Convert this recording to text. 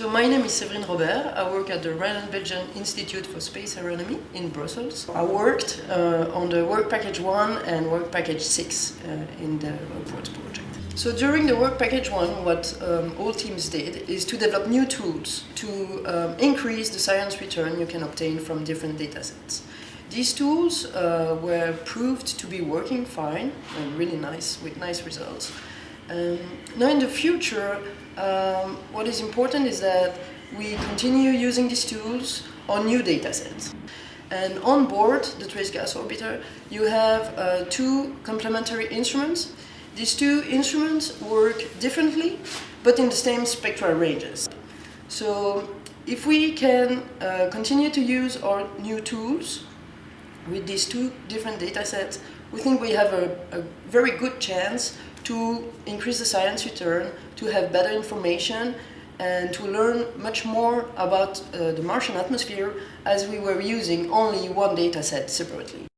So my name is Séverine Robert. I work at the Royal Belgian Institute for Space Aeronomy in Brussels. I worked uh, on the Work Package 1 and Work Package 6 uh, in the robots project. So during the Work Package 1, what um, all teams did is to develop new tools to um, increase the science return you can obtain from different datasets. These tools uh, were proved to be working fine and really nice, with nice results. Um, now in the future, um, what is important is that we continue using these tools on new data sets. And on board the Trace Gas Orbiter, you have uh, two complementary instruments. These two instruments work differently, but in the same spectral ranges. So if we can uh, continue to use our new tools with these two different data sets, we think we have a, a very good chance to increase the science return, to have better information, and to learn much more about uh, the Martian atmosphere as we were using only one data set separately.